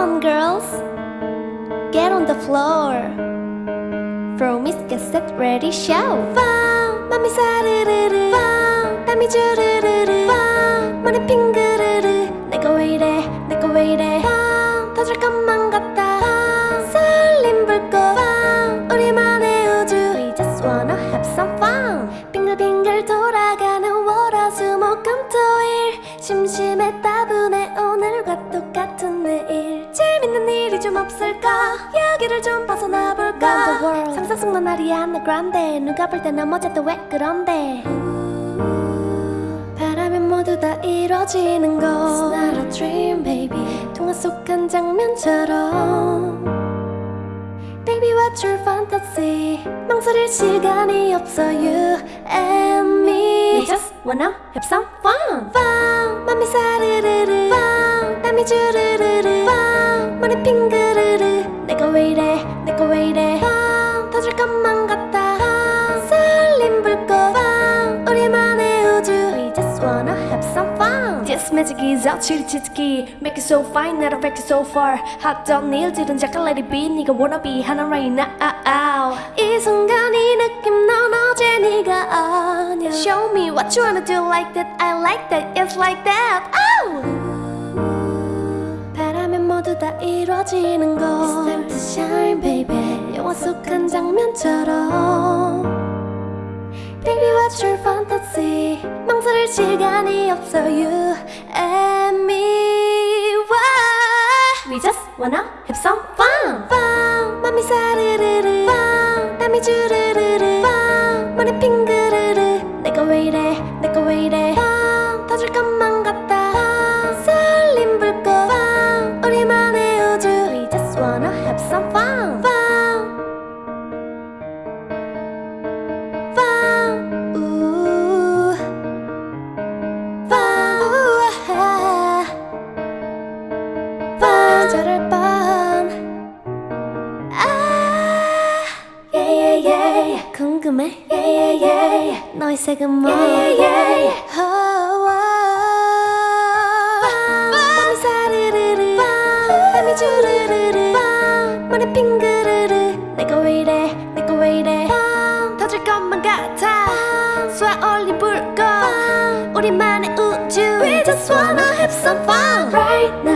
on, girls. Get on the floor. Promise, get set, ready, show. Fun, 맘이 사르르르. Fun, 땀이 주르르르. Fun, 머리 핑그르르. 내가 왜 이래, 내가 왜 이래. Fun, 터질 것만 같다. Fun, 설렘 불꽃. Fun, 우리만의 우주. We just wanna have some fun. 빙글빙글 돌아가는 월화 수목 금토일. 심심했다 좀 없을까? 여기를 좀 벗어나 볼까? 상상 속는 아리아나 그란데 누가 볼 때 넘어져도 왜 그런데? 바라면 모두 다 이뤄지는 거. It's not a dream baby. 동화 속 한 장면처럼. Baby what's your fantasy? 망설일 시간이 없어 you and me. We just wanna have some fun. Fun 맘이 사르르르. Fun 땀이 주르르르. Fun 머리 핑그 some fun This magic is out 치리치트기 Make it so fine not affect it so far 핫던 일들은 잠깐 let it be 네가 wanna be 하나 right now 이 순간 이 느낌 넌 어제 네가 아냐 Show me what you wanna do like that I like that it's like that oh! 바라면 모두 다 이루어지는 것 It's time to shine baby 영화 속 한 장면처럼 Your fantasy 망설일 시간이 없어 you and me Why? We just wanna have some fun Fun 맘이 사르르르 Fun 땀이 주르르르 Fun 머리 핑그르르 내가 왜 이래 내가 왜 이래 Fun 터질 것만 yeah, yeah. 너의 색은 뭐? Yeah, yeah, yeah. Oh, oh. 땀이 사르르르, 땀이 주르르르, 머리 핑그르르. 내가 왜 이래, 내가 왜 이래. 터질 것만 같아 쏘아 올린 불꽃 우리만의 우주 We just wanna have some fun Right now